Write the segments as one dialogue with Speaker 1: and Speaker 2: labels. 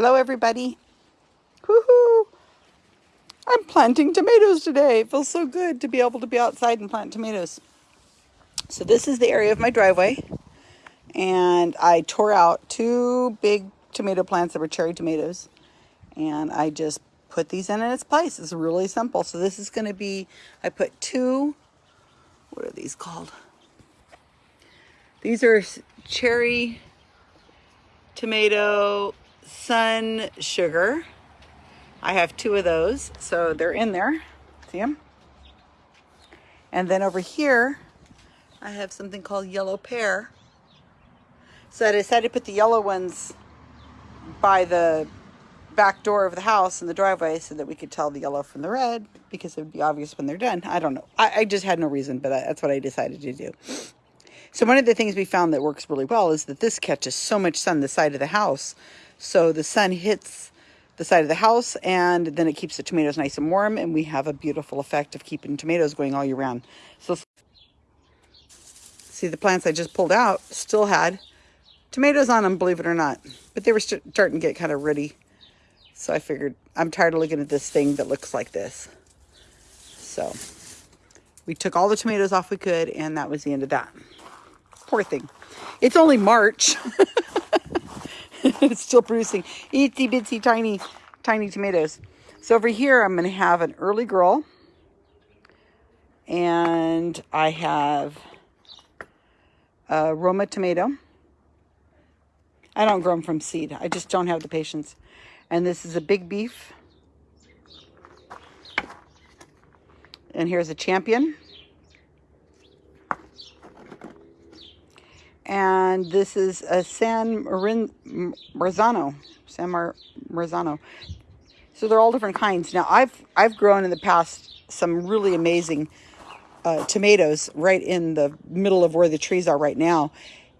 Speaker 1: Hello, everybody. Woohoo! I'm planting tomatoes today. It feels so good to be able to be outside and plant tomatoes. So this is the area of my driveway. And I tore out two big tomato plants that were cherry tomatoes. And I just put these in in its place. It's really simple. So this is going to be, I put two, what are these called? These are cherry tomato sun sugar. I have two of those, so they're in there. See them? And then over here, I have something called yellow pear. So I decided to put the yellow ones by the back door of the house in the driveway so that we could tell the yellow from the red because it would be obvious when they're done. I don't know. I, I just had no reason, but that's what I decided to do. So one of the things we found that works really well is that this catches so much sun the side of the house so the sun hits the side of the house and then it keeps the tomatoes nice and warm and we have a beautiful effect of keeping tomatoes going all year round. So see the plants I just pulled out still had tomatoes on them, believe it or not, but they were starting to get kind of ready. So I figured I'm tired of looking at this thing that looks like this. So we took all the tomatoes off we could and that was the end of that. Poor thing. It's only March. it's still producing itsy bitsy tiny, tiny tomatoes. So over here, I'm going to have an early girl. And I have a Roma tomato. I don't grow them from seed. I just don't have the patience. And this is a big beef. And here's a champion. And this is a San Marin, Marzano, San Mar, Marzano. So they're all different kinds. Now I've I've grown in the past some really amazing uh, tomatoes right in the middle of where the trees are right now.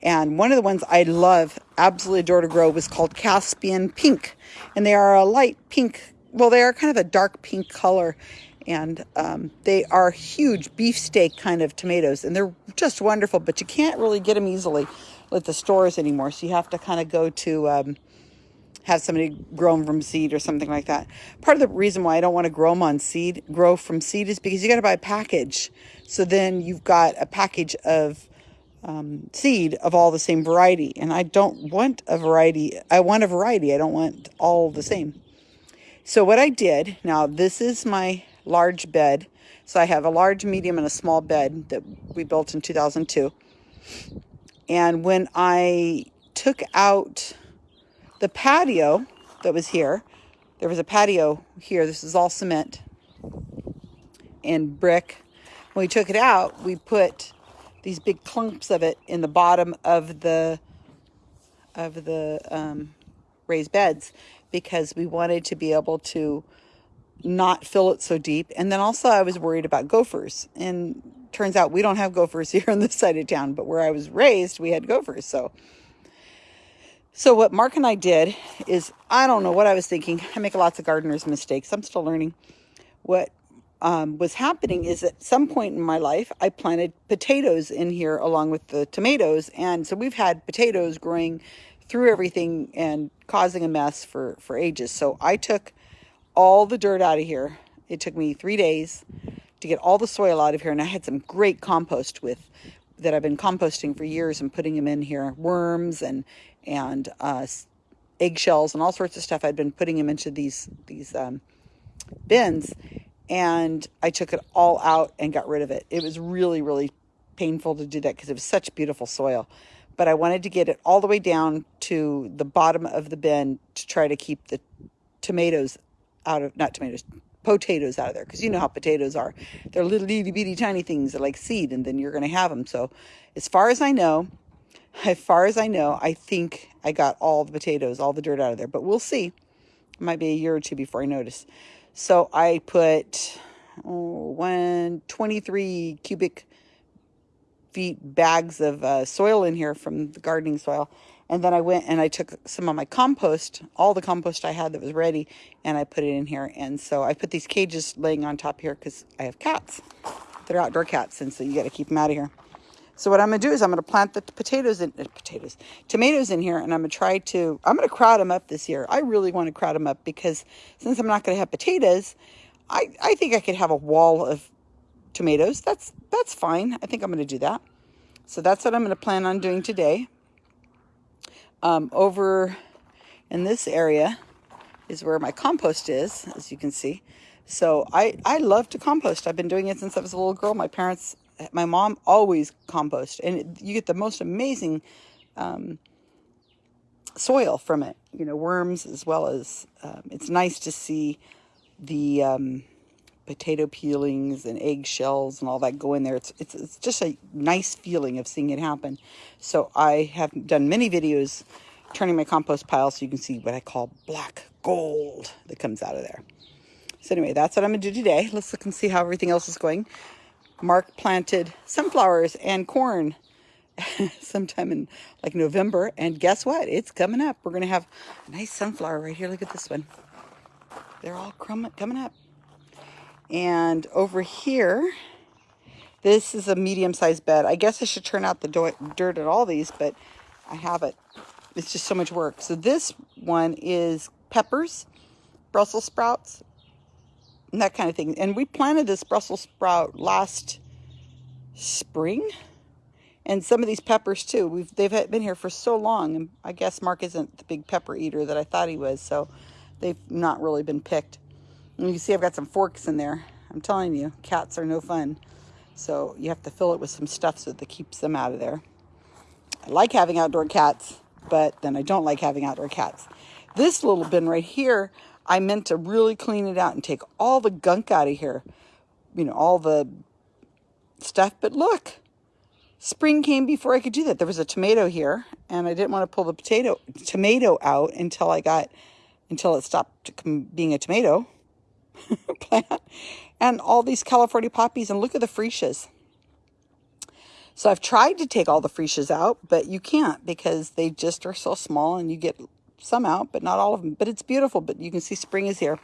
Speaker 1: And one of the ones I love, absolutely adore to grow, was called Caspian Pink. And they are a light pink, well, they are kind of a dark pink color and um, they are huge beefsteak kind of tomatoes and they're just wonderful but you can't really get them easily at the stores anymore so you have to kind of go to um, have somebody grow them from seed or something like that. Part of the reason why i don't want to grow them on seed grow from seed is because you got to buy a package. So then you've got a package of um, seed of all the same variety and i don't want a variety i want a variety i don't want all the same. So what i did now this is my large bed. So I have a large, medium, and a small bed that we built in 2002. And when I took out the patio that was here, there was a patio here. This is all cement and brick. When we took it out, we put these big clumps of it in the bottom of the of the um, raised beds because we wanted to be able to not fill it so deep. And then also I was worried about gophers. And turns out we don't have gophers here on this side of town, but where I was raised, we had gophers. So so what Mark and I did is I don't know what I was thinking. I make lots of gardener's mistakes. I'm still learning. What um, was happening is at some point in my life, I planted potatoes in here along with the tomatoes. And so we've had potatoes growing through everything and causing a mess for, for ages. So I took all the dirt out of here. It took me three days to get all the soil out of here. And I had some great compost with that I've been composting for years and putting them in here. Worms and, and uh, eggshells and all sorts of stuff. I'd been putting them into these, these um, bins. And I took it all out and got rid of it. It was really, really painful to do that because it was such beautiful soil. But I wanted to get it all the way down to the bottom of the bin to try to keep the tomatoes out of, not tomatoes, potatoes out of there because you know how potatoes are. They're little itty bitty tiny things that like seed and then you're going to have them. So as far as I know, as far as I know, I think I got all the potatoes, all the dirt out of there, but we'll see. It might be a year or two before I notice. So I put oh, one, 23 cubic feet bags of uh, soil in here from the gardening soil and then I went and I took some of my compost, all the compost I had that was ready, and I put it in here. And so I put these cages laying on top here because I have cats. They're outdoor cats, and so you got to keep them out of here. So what I'm going to do is I'm going to plant the potatoes in uh, potatoes, tomatoes in here, and I'm going to try to. I'm going to crowd them up this year. I really want to crowd them up because since I'm not going to have potatoes, I I think I could have a wall of tomatoes. That's that's fine. I think I'm going to do that. So that's what I'm going to plan on doing today. Um, over in this area is where my compost is, as you can see. So I, I love to compost. I've been doing it since I was a little girl. My parents my mom always compost and you get the most amazing um, soil from it you know worms as well as um, it's nice to see the um, potato peelings and eggshells and all that go in there it's, it's it's just a nice feeling of seeing it happen so I have done many videos turning my compost pile so you can see what I call black gold that comes out of there so anyway that's what I'm gonna do today let's look and see how everything else is going Mark planted sunflowers and corn sometime in like November. And guess what? It's coming up. We're going to have a nice sunflower right here. Look at this one. They're all coming up. And over here, this is a medium-sized bed. I guess I should turn out the dirt at all these, but I have it. It's just so much work. So this one is peppers, Brussels sprouts, and that kind of thing. And we planted this Brussels sprout last spring. And some of these peppers too. We've they've been here for so long, and I guess Mark isn't the big pepper eater that I thought he was, so they've not really been picked. And you can see I've got some forks in there. I'm telling you, cats are no fun. So you have to fill it with some stuff so that keeps them out of there. I like having outdoor cats, but then I don't like having outdoor cats. This little bin right here, I meant to really clean it out and take all the gunk out of here. You know, all the stuff. But look, spring came before I could do that. There was a tomato here, and I didn't want to pull the potato tomato out until I got until it stopped being a tomato plant. And all these California poppies, and look at the freesias. So I've tried to take all the freesias out, but you can't because they just are so small and you get some out, but not all of them. But it's beautiful, but you can see spring is here.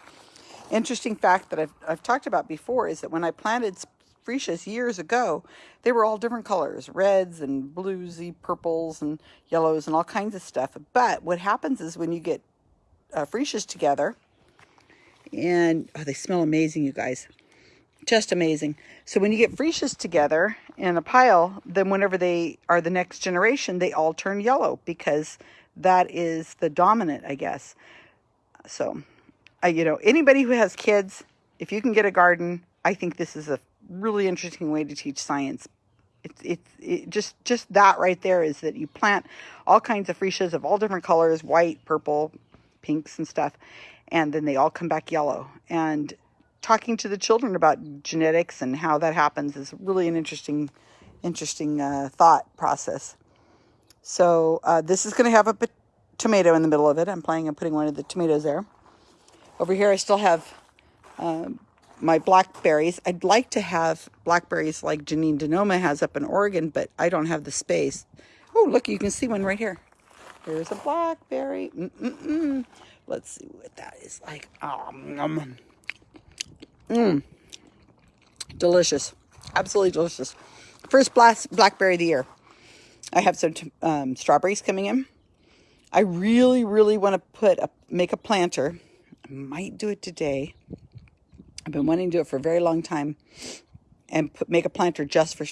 Speaker 1: Interesting fact that I've, I've talked about before is that when I planted freesias years ago, they were all different colors, reds and bluesy purples and yellows and all kinds of stuff. But what happens is when you get uh, freesias together, and oh, they smell amazing, you guys. Just amazing. So when you get freesias together in a pile, then whenever they are the next generation, they all turn yellow because that is the dominant, I guess. So, you know, anybody who has kids, if you can get a garden, I think this is a really interesting way to teach science. It's it's it just just that right there is that you plant all kinds of freesias of all different colors, white, purple, pinks and stuff, and then they all come back yellow. And talking to the children about genetics and how that happens is really an interesting interesting uh, thought process. So uh, this is going to have a tomato in the middle of it. I'm planning on putting one of the tomatoes there. Over here I still have uh, my blackberries. I'd like to have blackberries like Janine Denoma has up in Oregon, but I don't have the space. Oh, look, you can see one right here. There's a blackberry. Mm -mm -mm. Let's see what that is like. Um, mm. Delicious. Absolutely delicious. First blast blackberry of the year. I have some um, strawberries coming in. I really, really want to put a, make a planter. I might do it today. I've been wanting to do it for a very long time and put, make a planter just for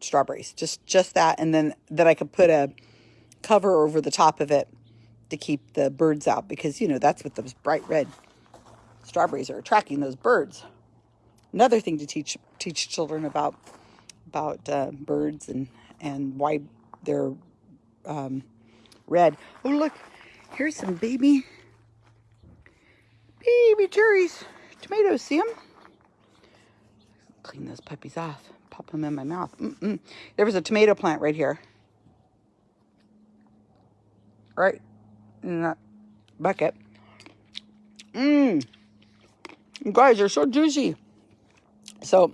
Speaker 1: strawberries. Just, just that. And then that I could put a cover over the top of it to keep the birds out because, you know, that's what those bright red strawberries are attracting those birds. Another thing to teach teach children about about uh, birds and and why they're um, red. Oh, look, here's some baby, baby cherries, tomatoes, see them? Clean those puppies off, pop them in my mouth. Mm -mm. There was a tomato plant right here. Right in that bucket. Mmm. guys, they're so juicy. So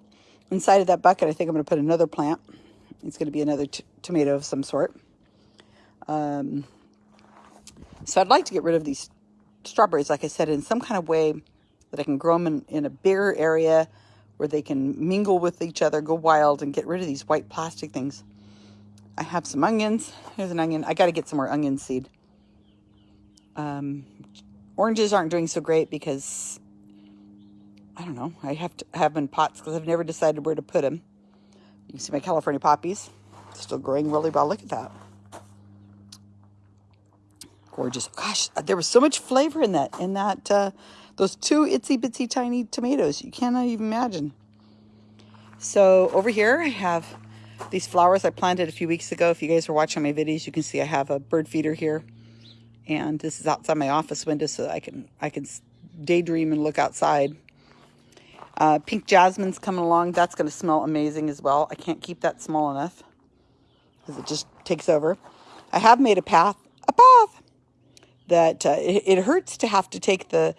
Speaker 1: inside of that bucket, I think I'm going to put another plant. It's going to be another tomato of some sort. Um, so I'd like to get rid of these strawberries, like I said, in some kind of way that I can grow them in, in a bigger area where they can mingle with each other, go wild, and get rid of these white plastic things. I have some onions. Here's an onion. I got to get some more onion seed. Um, oranges aren't doing so great because I don't know. I have to have them in pots because I've never decided where to put them. You can see my California poppies still growing really well. Look at that. Gorgeous. Gosh, there was so much flavor in that, in that, uh, those two itsy bitsy tiny tomatoes. You cannot even imagine. So over here I have these flowers I planted a few weeks ago. If you guys were watching my videos, you can see I have a bird feeder here. And this is outside my office window so I can I can daydream and look outside. Uh, pink jasmine's coming along. That's going to smell amazing as well. I can't keep that small enough because it just takes over. I have made a path, a path that uh, it, it, hurts to have to take the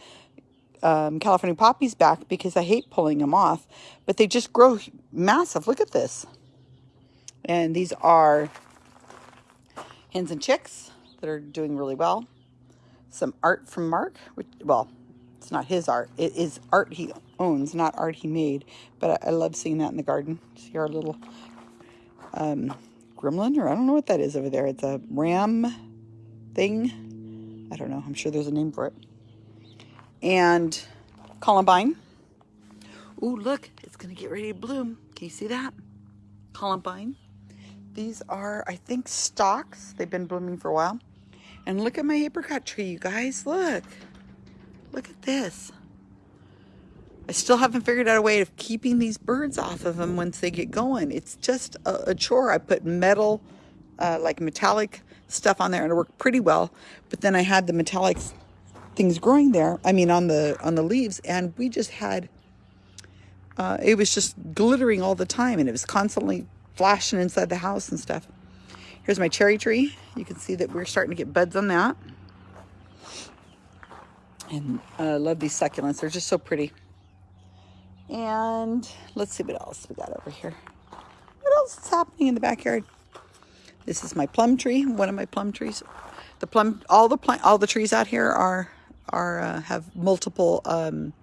Speaker 1: um, California poppies back because I hate pulling them off, but they just grow massive. Look at this. And these are hens and chicks that are doing really well. Some art from Mark, which, well, it's not his art. It is art he owns, not art he made. But I, I love seeing that in the garden. See our little um, gremlin, or I don't know what that is over there. It's a ram thing. I don't know. I'm sure there's a name for it. And columbine. Ooh, look, it's going to get ready to bloom. Can you see that? Columbine. These are, I think, stalks. They've been blooming for a while. And look at my apricot tree, you guys. Look. Look at this. I still haven't figured out a way of keeping these birds off of them once they get going. It's just a, a chore. I put metal, uh, like metallic stuff on there and it worked pretty well. But then I had the metallic things growing there. I mean, on the on the leaves, and we just had. Uh, it was just glittering all the time, and it was constantly flashing inside the house and stuff. Here's my cherry tree. You can see that we're starting to get buds on that. And I uh, love these succulents. They're just so pretty. And let's see what else we got over here. What else is happening in the backyard? This is my plum tree, one of my plum trees. The plum, all the plant, all the trees out here are are uh, have multiple um,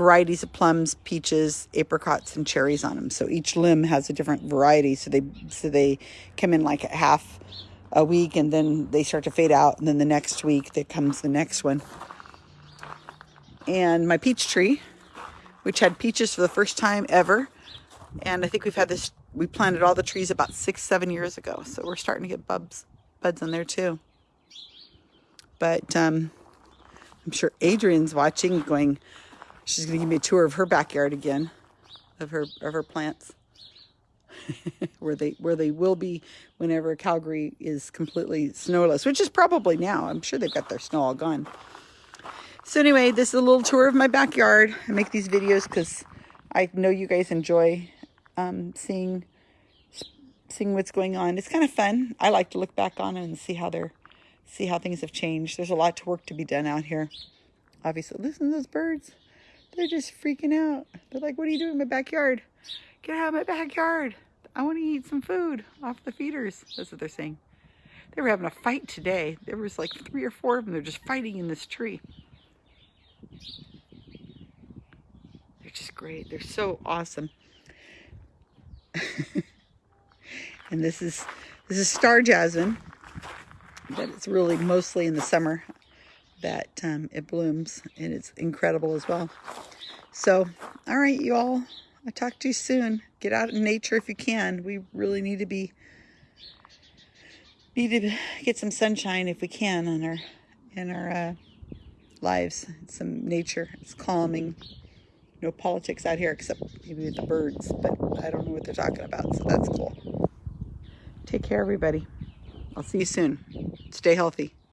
Speaker 1: varieties of plums, peaches, apricots, and cherries on them. So each limb has a different variety. So they so they come in like half a week, and then they start to fade out, and then the next week there comes the next one and my peach tree, which had peaches for the first time ever. And I think we've had this, we planted all the trees about six, seven years ago. So we're starting to get buds, buds on there too. But um, I'm sure Adrian's watching going, she's going to give me a tour of her backyard again, of her, of her plants. where they where they will be whenever Calgary is completely snowless, which is probably now. I'm sure they've got their snow all gone. So anyway, this is a little tour of my backyard. I make these videos because I know you guys enjoy um, seeing seeing what's going on. It's kind of fun. I like to look back on it and see how they're see how things have changed. There's a lot to work to be done out here. Obviously, listen to those birds. They're just freaking out. They're like, what are you doing in my backyard? Get out of my backyard. I want to eat some food off the feeders. That's what they're saying. They were having a fight today. There was like three or four of them. They're just fighting in this tree. They're just great. They're so awesome. and this is this is star jasmine, but it's really mostly in the summer that um, it blooms, and it's incredible as well. So, all right, you all. I'll talk to you soon. Get out in nature if you can. We really need to be need to get some sunshine if we can in our in our uh, lives. some nature. It's calming. No politics out here except maybe the birds, but I don't know what they're talking about, so that's cool. Take care, everybody. I'll see you soon. Stay healthy.